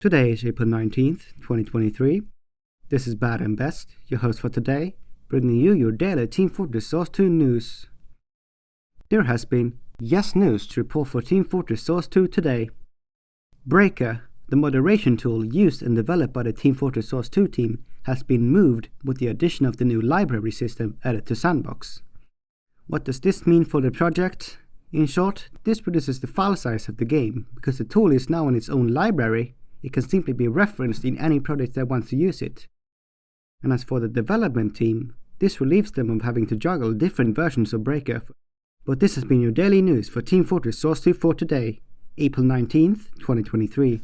Today is April 19th, 2023. This is Bad and Best, your host for today, bringing you your daily Team Fortress Source 2 news. There has been yes news to report for Team Fortress Source 2 today. Breaker, the moderation tool used and developed by the Team Fortress Source 2 team, has been moved with the addition of the new library system added to s&box. What does this mean for the project? In short, this reduces the file size of the game, because the tool is now in its own library it can simply be referenced in any project that wants to use it. And as for the development team, this relieves them of having to juggle different versions of Breaker. But this has been your daily news for Team Fortress Source 2 for today, April 19th, 2023.